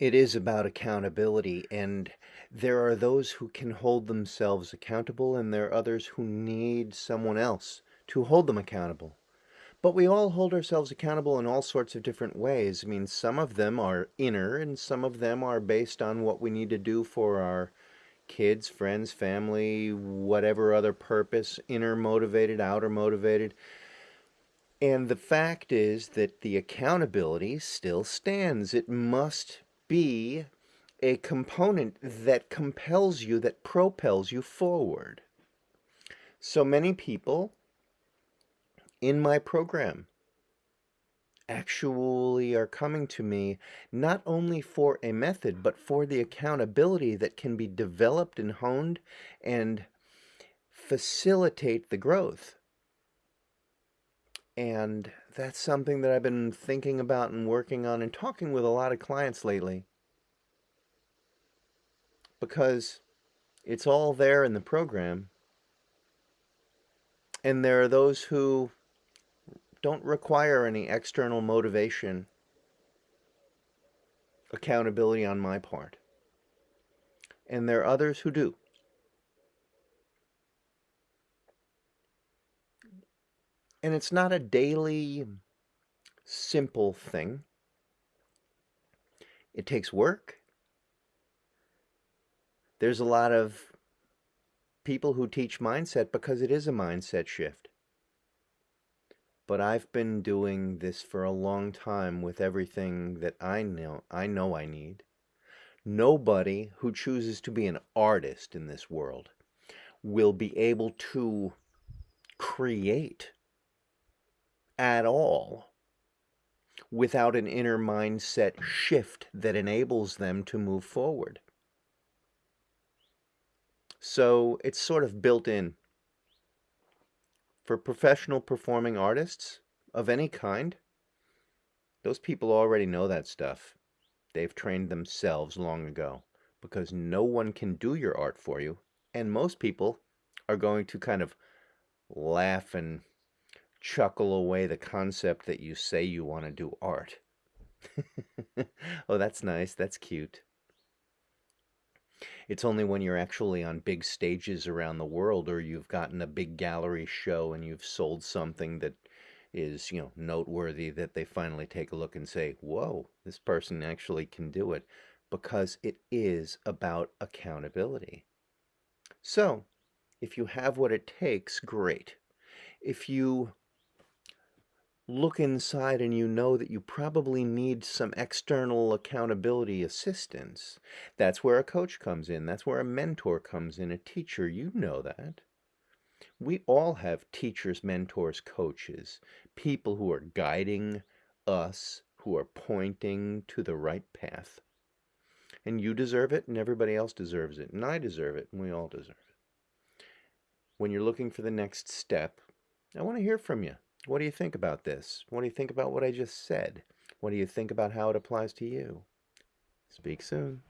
It is about accountability, and there are those who can hold themselves accountable, and there are others who need someone else to hold them accountable. But we all hold ourselves accountable in all sorts of different ways. I mean, some of them are inner, and some of them are based on what we need to do for our kids, friends, family, whatever other purpose, inner motivated, outer motivated. And the fact is that the accountability still stands. It must be a component that compels you, that propels you forward. So many people in my program actually are coming to me not only for a method, but for the accountability that can be developed and honed and facilitate the growth. And that's something that I've been thinking about and working on and talking with a lot of clients lately. Because it's all there in the program. And there are those who don't require any external motivation, accountability on my part. And there are others who do. And it's not a daily, mm, simple thing. It takes work. There's a lot of people who teach mindset because it is a mindset shift. But I've been doing this for a long time with everything that I know I know I need. Nobody who chooses to be an artist in this world will be able to create at all without an inner mindset shift that enables them to move forward. So it's sort of built in. For professional performing artists of any kind, those people already know that stuff. They've trained themselves long ago because no one can do your art for you. And most people are going to kind of laugh and chuckle away the concept that you say you want to do art. oh, that's nice. That's cute. It's only when you're actually on big stages around the world or you've gotten a big gallery show and you've sold something that is, you know, noteworthy that they finally take a look and say, whoa, this person actually can do it because it is about accountability. So, if you have what it takes, great. If you look inside and you know that you probably need some external accountability assistance. That's where a coach comes in. That's where a mentor comes in, a teacher. You know that. We all have teachers, mentors, coaches, people who are guiding us, who are pointing to the right path. And you deserve it, and everybody else deserves it, and I deserve it, and we all deserve it. When you're looking for the next step, I want to hear from you. What do you think about this? What do you think about what I just said? What do you think about how it applies to you? Speak soon.